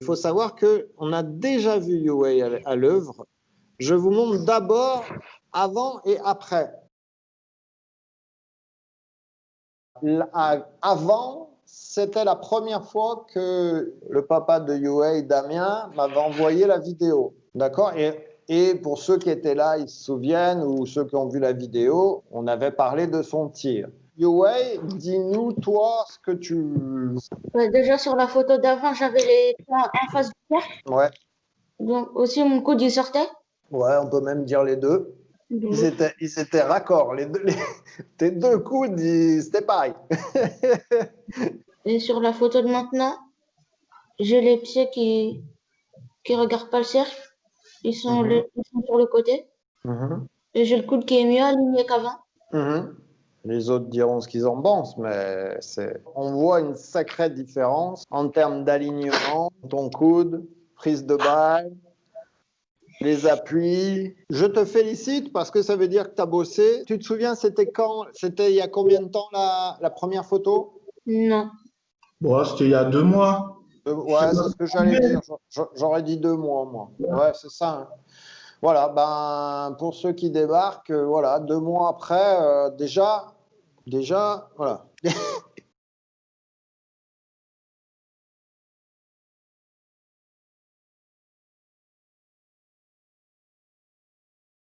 Il faut savoir qu'on a déjà vu Yue à l'œuvre. Je vous montre d'abord avant et après. Avant, c'était la première fois que le papa de Yue, Damien, m'avait envoyé la vidéo. D'accord? Et pour ceux qui étaient là, ils se souviennent, ou ceux qui ont vu la vidéo, on avait parlé de son tir. Yue, dis-nous, toi, ce que tu... déjà, sur la photo d'avant, j'avais les points en face du cercle. Ouais. Donc, aussi, mon coude, il sortait. Ouais, on peut même dire les deux. Ils étaient, ils étaient raccords. Les deux, tes deux coudes, c'était pareil. Et sur la photo de maintenant, j'ai les pieds qui qui regardent pas le cercle. Ils sont, Mhm. ils sont sur le côté. Mhm. Et j'ai le coude qui est mieux aligné qu'avant. Les autres diront ce qu'ils en pensent, mais c'est... on voit une sacrée différence en termes d'alignement, ton coude, prise de balle, les appuis. Je te félicite parce que ça veut dire que tu as bossé. Tu te souviens, c'était quand C'était il y a combien de temps la, la première photo? Non. Bon, c'était il y a deux mois. Euh, Ouais, c'est ce que j'allais dire. J'a- J'aurais dit deux mois, moi. Ouais, c'est ça. hein. Voilà, ben, pour ceux qui débarquent, euh, voilà, deux mois après, euh, déjà, déjà, voilà.